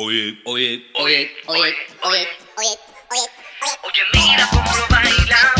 Oye, oye, oye, oye, oye, oye, oye, oye, oye, mira cómo lo baila.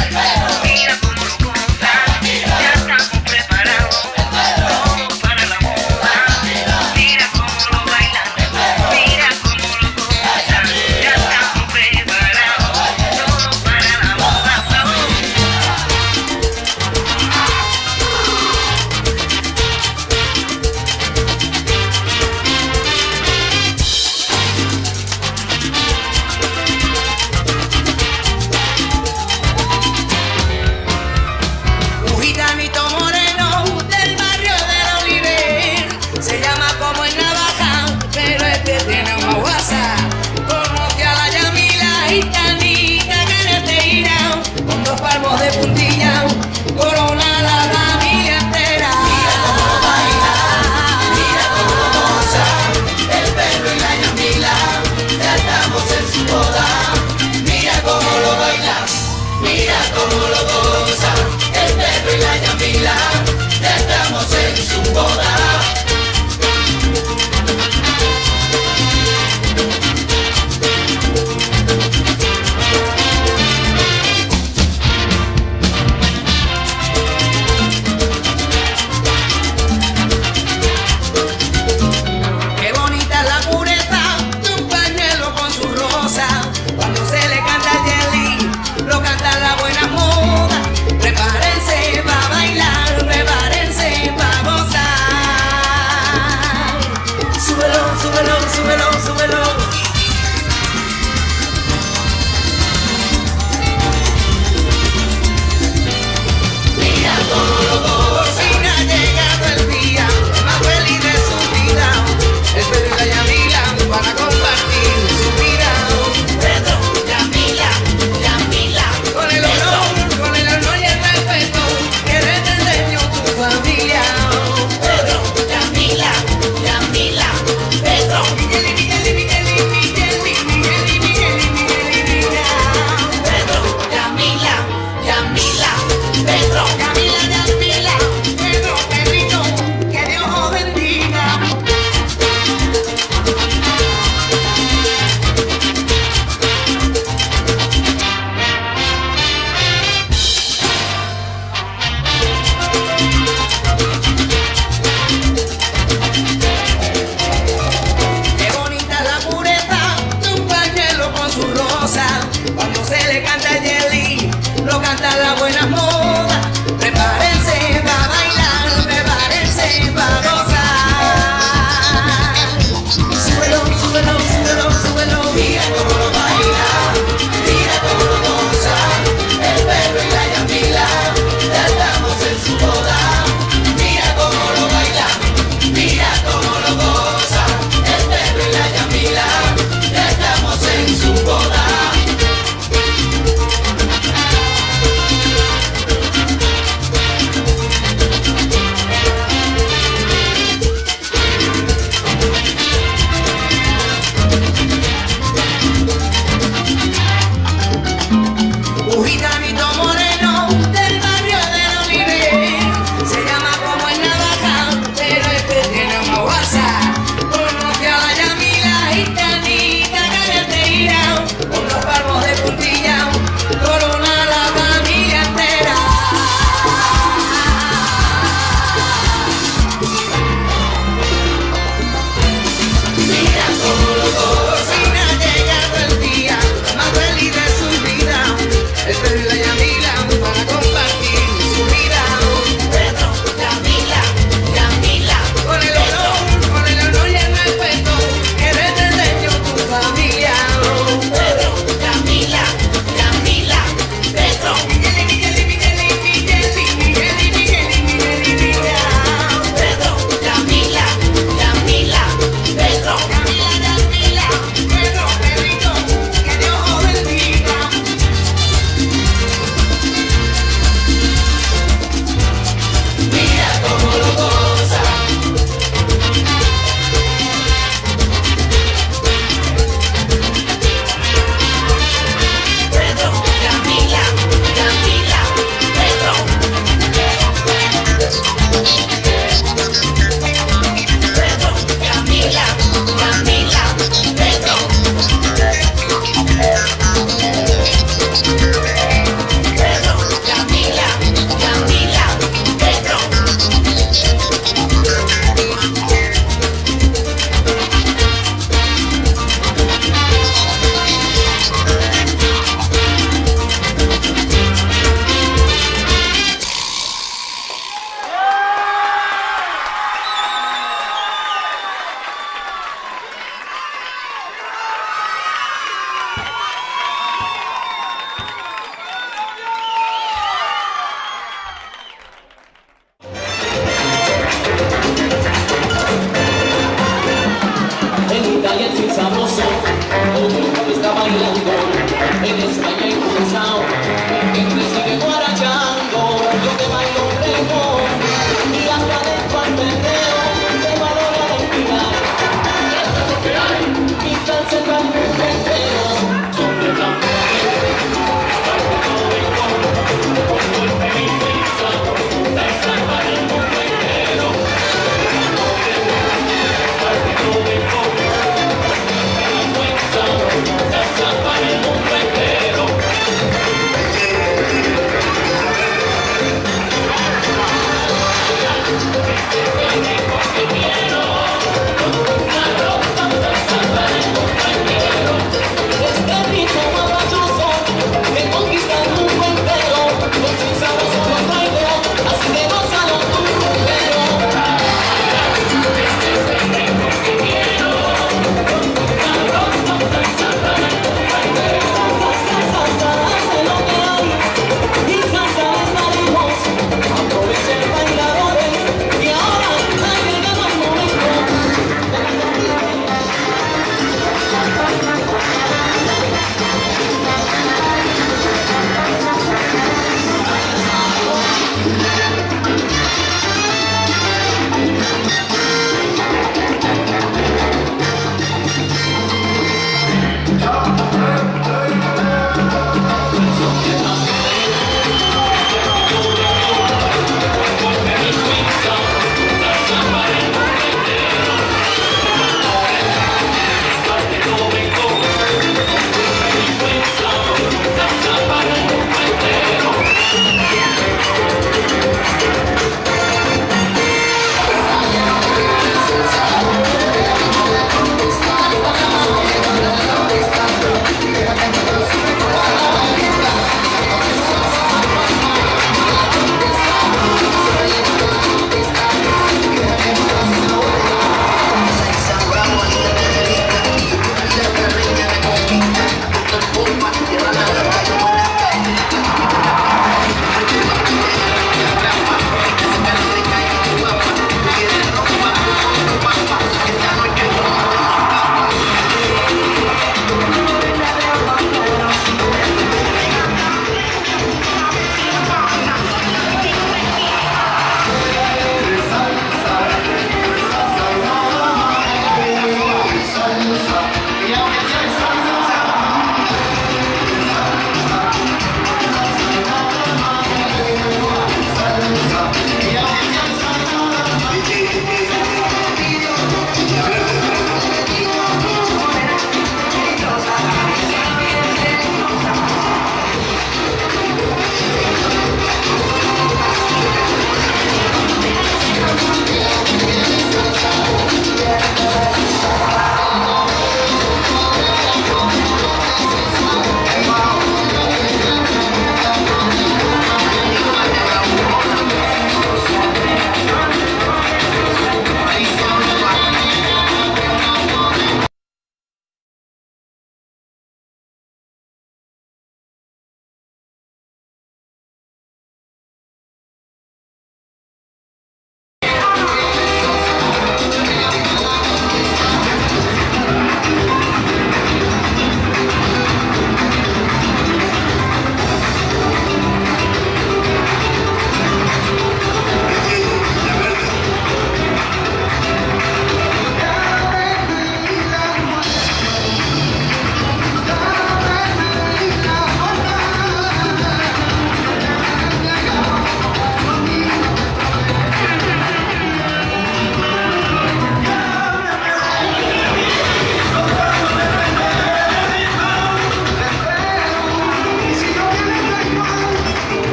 la buena.